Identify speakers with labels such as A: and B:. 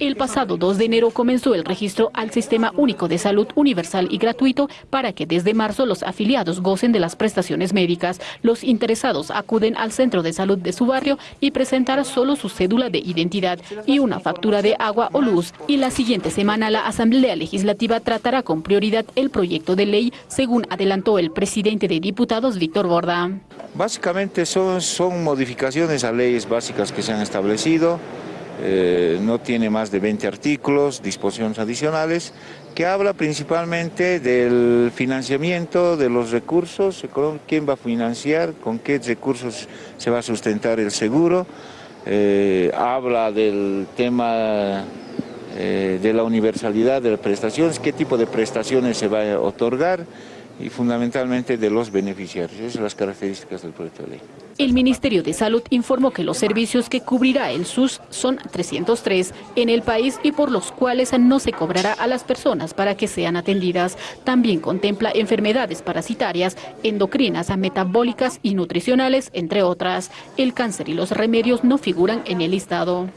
A: El pasado 2 de enero comenzó el registro al Sistema Único de Salud Universal y Gratuito para que desde marzo los afiliados gocen de las prestaciones médicas. Los interesados acuden al centro de salud de su barrio y presentar solo su cédula de identidad y una factura de agua o luz. Y la siguiente semana la Asamblea Legislativa tratará con prioridad el proyecto de ley, según adelantó el presidente de diputados, Víctor Borda.
B: Básicamente son, son modificaciones a leyes básicas que se han establecido, eh, no tiene más de 20 artículos, disposiciones adicionales, que habla principalmente del financiamiento de los recursos, quién va a financiar, con qué recursos se va a sustentar el seguro, eh, habla del tema eh, de la universalidad de las prestaciones, qué tipo de prestaciones se va a otorgar, y fundamentalmente de los beneficiarios. Esas son las características del proyecto de ley.
A: El Ministerio de Salud informó que los servicios que cubrirá el SUS son 303 en el país y por los cuales no se cobrará a las personas para que sean atendidas. También contempla enfermedades parasitarias, endocrinas, metabólicas y nutricionales, entre otras. El cáncer y los remedios no figuran en el listado.